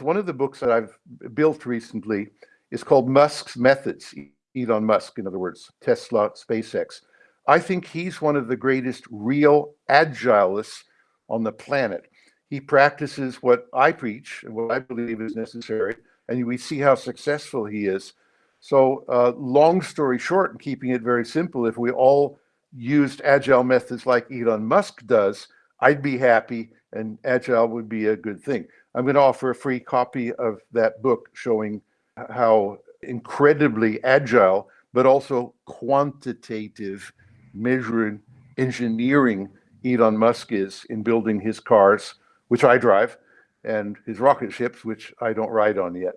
One of the books that I've built recently is called Musk's Methods. Elon Musk, in other words, Tesla, SpaceX. I think he's one of the greatest real agilists on the planet. He practices what I preach and what I believe is necessary, and we see how successful he is. So, uh, long story short, and keeping it very simple, if we all used agile methods like Elon Musk does, I'd be happy and agile would be a good thing. I'm going to offer a free copy of that book showing how incredibly agile, but also quantitative measuring engineering Elon Musk is in building his cars, which I drive, and his rocket ships, which I don't ride on yet.